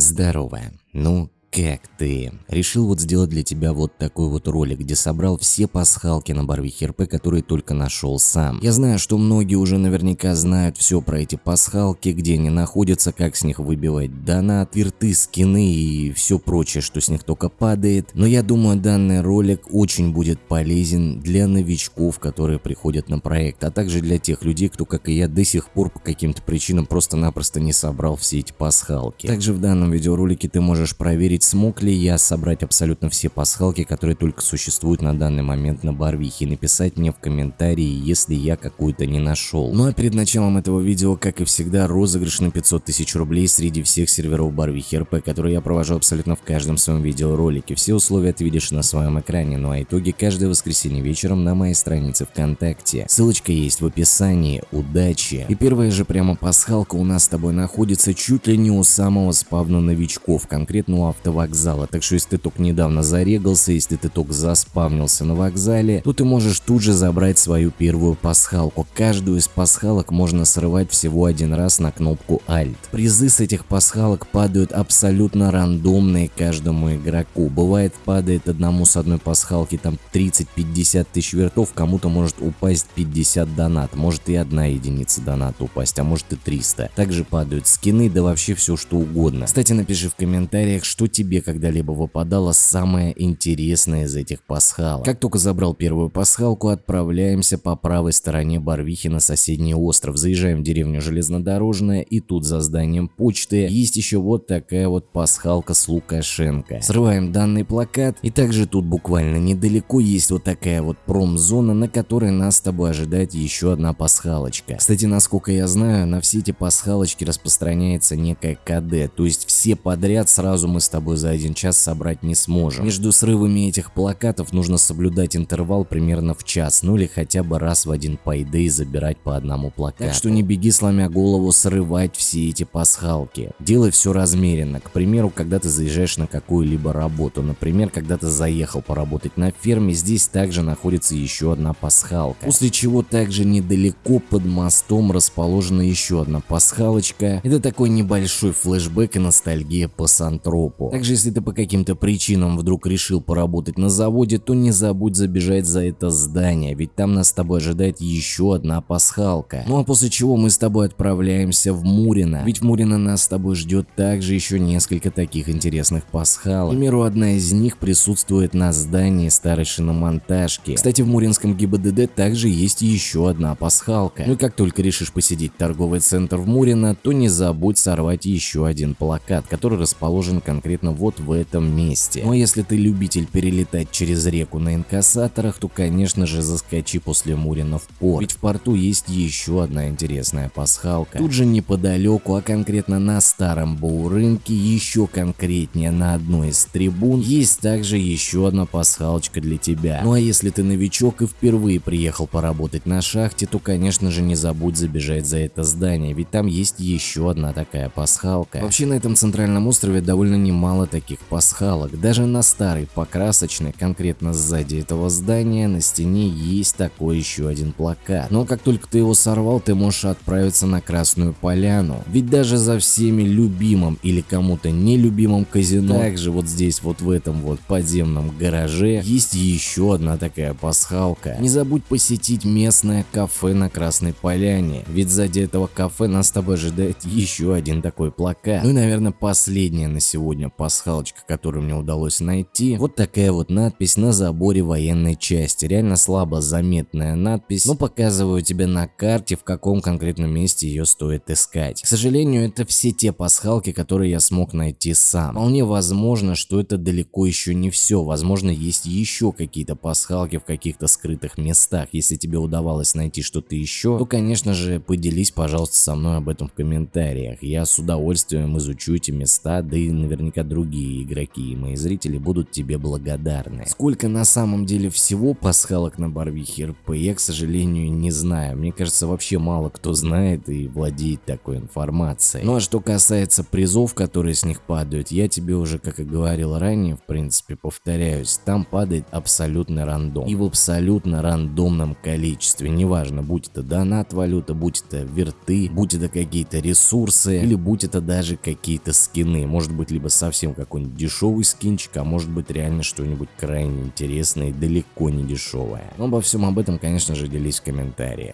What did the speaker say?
Здорово. Ну, как ты? Решил вот сделать для тебя вот такой вот ролик, где собрал все пасхалки на Барвихе РП, которые только нашел сам. Я знаю, что многие уже наверняка знают все про эти пасхалки, где они находятся, как с них выбивать донат, вирты, скины и все прочее, что с них только падает. Но я думаю, данный ролик очень будет полезен для новичков, которые приходят на проект, а также для тех людей, кто, как и я, до сих пор по каким-то причинам просто-напросто не собрал все эти пасхалки. Также в данном видеоролике ты можешь проверить проверить, смог ли я собрать абсолютно все пасхалки, которые только существуют на данный момент на Барвихе, и написать мне в комментарии, если я какую-то не нашел. Ну а перед началом этого видео, как и всегда, розыгрыш на 500 тысяч рублей среди всех серверов Барвихи РП, которые я провожу абсолютно в каждом своем видеоролике. Все условия ты видишь на своем экране, ну а итоги каждое воскресенье вечером на моей странице ВКонтакте. Ссылочка есть в описании. Удачи! И первая же прямо пасхалка у нас с тобой находится чуть ли не у самого спавна новичков, конкретно у авто вокзала, так что если ты только недавно зарегался, если ты только заспавнился на вокзале, то ты можешь тут же забрать свою первую пасхалку. Каждую из пасхалок можно срывать всего один раз на кнопку Alt. Призы с этих пасхалок падают абсолютно рандомные каждому игроку. Бывает падает одному с одной пасхалки там 30-50 тысяч вертов, кому-то может упасть 50 донат, может и одна единица доната упасть, а может и 300. Также падают скины, да вообще все что угодно. Кстати, напиши в комментариях, что тебе тебе когда-либо выпадало самое интересное из этих пасхалок. Как только забрал первую пасхалку, отправляемся по правой стороне Барвихи на соседний остров. Заезжаем в деревню Железнодорожная и тут за зданием почты есть еще вот такая вот пасхалка с Лукашенко. Срываем данный плакат и также тут буквально недалеко есть вот такая вот промзона, на которой нас с тобой ожидает еще одна пасхалочка. Кстати, насколько я знаю, на все эти пасхалочки распространяется некая КД, то есть все подряд сразу мы с тобой тобой за один час собрать не сможем. Между срывами этих плакатов нужно соблюдать интервал примерно в час, ну или хотя бы раз в один пайды забирать по одному плакату. Так что не беги сломя голову срывать все эти пасхалки. Делай все размеренно. К примеру, когда ты заезжаешь на какую-либо работу. Например, когда ты заехал поработать на ферме, здесь также находится еще одна пасхалка. После чего также недалеко под мостом расположена еще одна пасхалочка. Это такой небольшой флешбэк и ностальгия по Сантропу. Также, если ты по каким-то причинам вдруг решил поработать на заводе, то не забудь забежать за это здание, ведь там нас с тобой ожидает еще одна пасхалка. Ну а после чего мы с тобой отправляемся в Мурино, ведь в Мурино нас с тобой ждет также еще несколько таких интересных пасхалок. К примеру, одна из них присутствует на здании старой шиномонтажки. Кстати, в Муринском ГИБДД также есть еще одна пасхалка. Ну и как только решишь посетить торговый центр в Мурино, то не забудь сорвать еще один плакат, который расположен конкретно конкретно вот в этом месте. Но если ты любитель перелетать через реку на инкассаторах, то конечно же заскочи после Мурина в порт, ведь в порту есть еще одна интересная пасхалка. Тут же неподалеку, а конкретно на старом Боурынке, еще конкретнее на одной из трибун, есть также еще одна пасхалочка для тебя. Ну а если ты новичок и впервые приехал поработать на шахте, то конечно же не забудь забежать за это здание, ведь там есть еще одна такая пасхалка. Вообще на этом центральном острове довольно немало мало таких пасхалок. Даже на старой покрасочной, конкретно сзади этого здания, на стене есть такой еще один плакат. Но как только ты его сорвал, ты можешь отправиться на Красную Поляну. Ведь даже за всеми любимым или кому-то нелюбимым казино, также вот здесь вот в этом вот подземном гараже, есть еще одна такая пасхалка. Не забудь посетить местное кафе на Красной Поляне, ведь сзади этого кафе нас с тобой ожидает еще один такой плакат. Ну и наверное последняя на сегодня пасхалка пасхалочка, которую мне удалось найти. Вот такая вот надпись на заборе военной части. Реально слабо заметная надпись, но показываю тебе на карте, в каком конкретном месте ее стоит искать. К сожалению, это все те пасхалки, которые я смог найти сам. Вполне возможно, что это далеко еще не все. Возможно, есть еще какие-то пасхалки в каких-то скрытых местах. Если тебе удавалось найти что-то еще, то, конечно же, поделись, пожалуйста, со мной об этом в комментариях. Я с удовольствием изучу эти места, да и наверняка другие игроки и мои зрители будут тебе благодарны. Сколько на самом деле всего пасхалок на Барвихе РП, я, к сожалению, не знаю. Мне кажется, вообще мало кто знает и владеет такой информацией. Ну а что касается призов, которые с них падают, я тебе уже, как и говорил ранее, в принципе, повторяюсь, там падает абсолютно рандом. И в абсолютно рандомном количестве. Неважно, будь это донат валюта, будь это верты, будь это какие-то ресурсы, или будь это даже какие-то скины. Может быть, либо совсем какой-нибудь дешевый скинчик, а может быть реально что-нибудь крайне интересное и далеко не дешевое. Но обо всем об этом, конечно же, делись в комментариях.